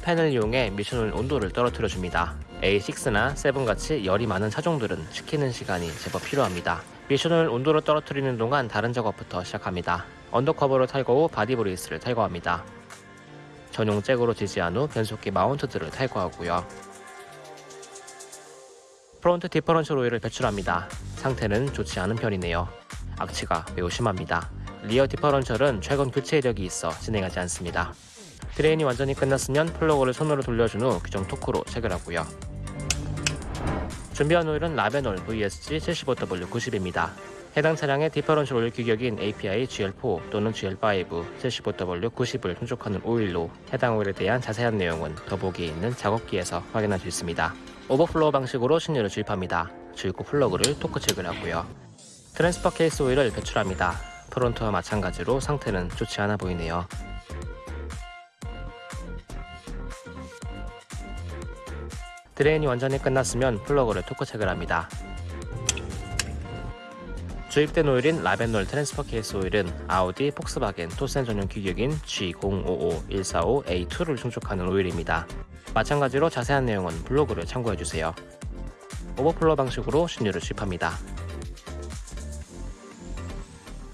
팬을 이용해 미션 오일 온도를 떨어뜨려 줍니다. A6나 7같이 열이 많은 차종들은 식히는 시간이 제법 필요합니다. 미션 오일 온도를 떨어뜨리는 동안 다른 작업부터 시작합니다. undercover를 탈거 후 body brace를 탈거합니다. 전용 잭으로 지지한 후 변속기 mount들을 탈거하고요. front differential 오일을 배출합니다. 상태는 좋지 않은 편이네요. 악취가 매우 심합니다. rear differential은 최근 교체 이력이 있어 진행하지 않습니다. drain이 완전히 끝났으면 플러그를 손으로 돌려준 후 규정 토크로 체결하고요. 준비한 오일은 라베놀 VSG 75W90입니다. 해당 차량의 differential 오일 규격인 API GL4 또는 GL5 75W90을 충족하는 오일로 해당 오일에 대한 자세한 내용은 더보기에 있는 작업기에서 확인할 수 있습니다. overflow 방식으로 신유를 주입합니다. 주입구 플러그를 토크 체결하고요. transfer case 오일을 배출합니다. front와 마찬가지로 상태는 좋지 않아 보이네요. drain이 완전히 끝났으면 플러그를 토크 체결합니다. 주입된 오일인 라베놀 transfer case 오일은 아우디, 폭스바겐, 토센 전용 규격인 G055145A2를 충족하는 오일입니다. 마찬가지로 자세한 내용은 블로그를 참고해주세요. overflow 방식으로 신유를 주입합니다.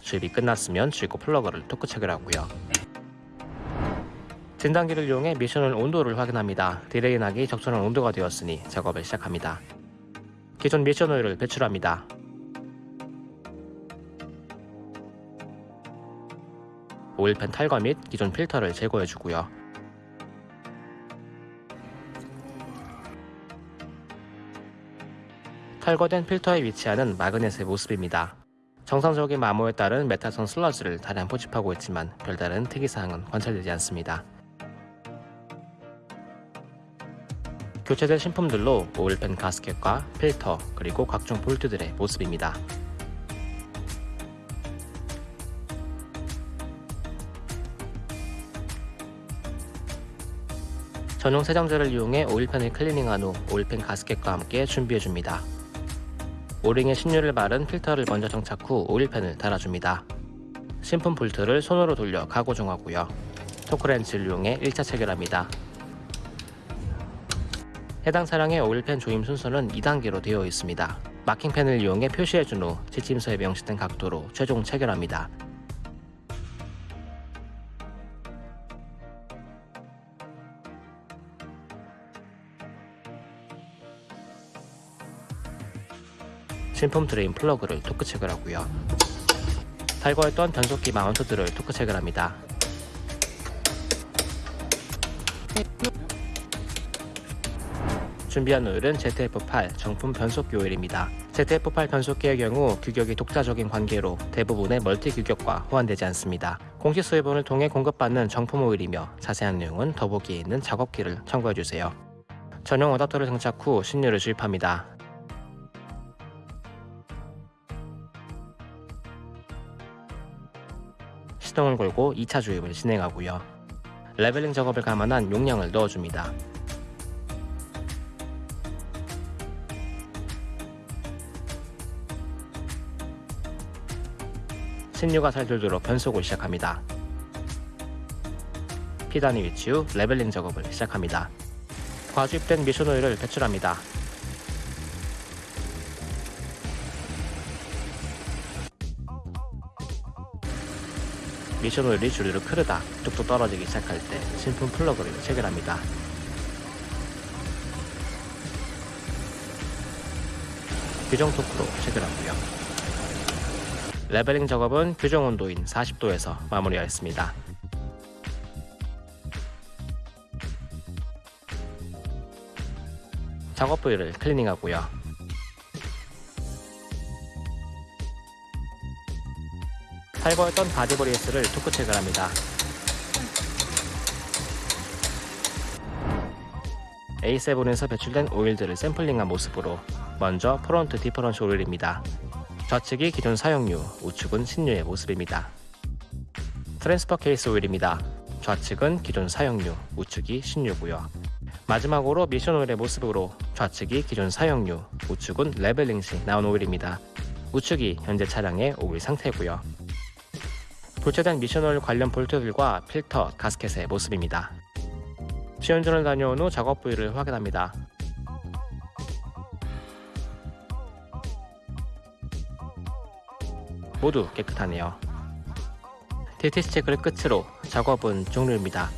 주입이 끝났으면 주입구 플러그를 토크 체결하고요. 진단기를 이용해 미션 오일 온도를 확인합니다. drain하기 적절한 온도가 되었으니 작업을 시작합니다. 기존 미션 오일을 배출합니다. oil pan 탈거 및 기존 필터를 제거해주고요. 탈거된 필터에 위치하는 마그넷의 모습입니다. 정상적인 마모에 따른 메타선 슬러지를 다량 포집하고 있지만 별다른 특이사항은 관찰되지 않습니다. 교체된 신품들로 오일팬 가스켓과 필터 그리고 각종 볼트들의 모습입니다. 전용 세정제를 이용해 오일팬을 클리닝한 후 오일팬 가스켓과 함께 준비해줍니다. 오링에 신유를 바른 필터를 먼저 장착 후 오일팬을 달아줍니다. 신품 볼트를 손으로 돌려 가고정하고요. 토크렌치를 이용해 1차 체결합니다. 해당 차량의 오일팬 조임 순서는 2단계로 되어 있습니다. 마킹펜을 이용해 표시해준 후 지침서에 명시된 각도로 최종 체결합니다. 신품 drain 플러그를 토크 체결하고요. 탈거했던 변속기 mount들을 토크 체결합니다. 준비한 오일은 ZF8 정품 변속기 오일입니다. ZF8 변속기의 경우 규격이 독자적인 관계로 대부분의 multi 규격과 호환되지 않습니다. 공식 수입원을 통해 공급받는 정품 오일이며 자세한 내용은 더보기에 있는 작업기를 참고해주세요. 전용 어답터를 장착 후 신유를 주입합니다. 시동을 걸고 2차 주입을 진행하고요. 레벨링 작업을 감안한 용량을 넣어줍니다. 신유가 잘 돌도록 변속을 시작합니다. P단에 위치 후 leveling 작업을 시작합니다. 과주입된 미션 오일을 배출합니다. 미션 오일이 주르륵 흐르다 뚝뚝 떨어지기 시작할 때 신품 플러그를 체결합니다. 규정 토크로 체결하고요. leveling 작업은 규정 온도인 40도에서 마무리하였습니다. 작업 부위를 클리닝하고요. 탈거했던 body brace를 토크 체결합니다. A7에서 배출된 오일들을 샘플링한 모습으로 먼저 front differential 오일입니다. 좌측이 기존 사용유, 우측은 신유의 모습입니다. transfer case 오일입니다. 좌측은 기존 사용유, 우측이 신유고요. 마지막으로 미션 오일의 모습으로 좌측이 기존 사용유, 우측은 leveling 시 나온 오일입니다. 우측이 현재 차량의 오일 상태고요. 교체된 미션 오일 관련 볼트들과 필터, gasket의 모습입니다. 시운전을 다녀온 후 작업 부위를 확인합니다. 모두 깨끗하네요. DTC 체크를 끝으로 작업은 종료입니다.